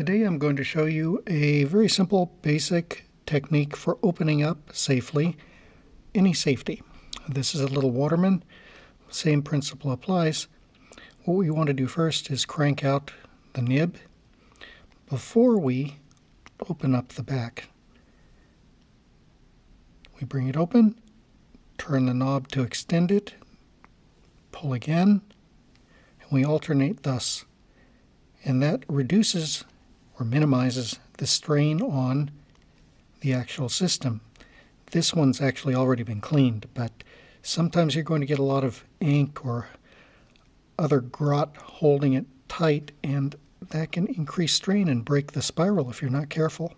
Today I'm going to show you a very simple basic technique for opening up safely any safety. This is a little Waterman. Same principle applies. What we want to do first is crank out the nib before we open up the back. We bring it open, turn the knob to extend it, pull again, and we alternate thus. And that reduces or minimizes the strain on the actual system. This one's actually already been cleaned, but sometimes you're going to get a lot of ink or other grot holding it tight, and that can increase strain and break the spiral if you're not careful.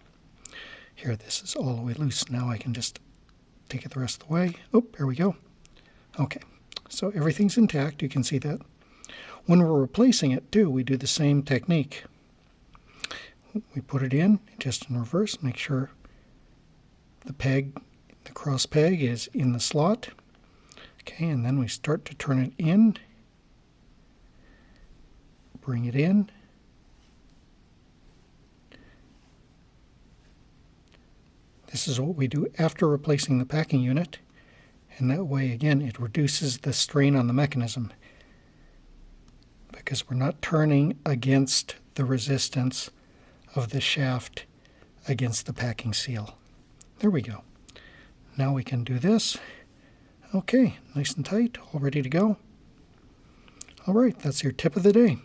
Here, this is all the way loose. Now I can just take it the rest of the way. Oh, here we go. Okay, so everything's intact. You can see that. When we're replacing it, too, we do the same technique we put it in just in reverse make sure the peg the cross peg is in the slot. Okay and then we start to turn it in. Bring it in. This is what we do after replacing the packing unit and that way again it reduces the strain on the mechanism because we're not turning against the resistance of the shaft against the packing seal. There we go. Now we can do this. Okay, nice and tight, all ready to go. All right, that's your tip of the day.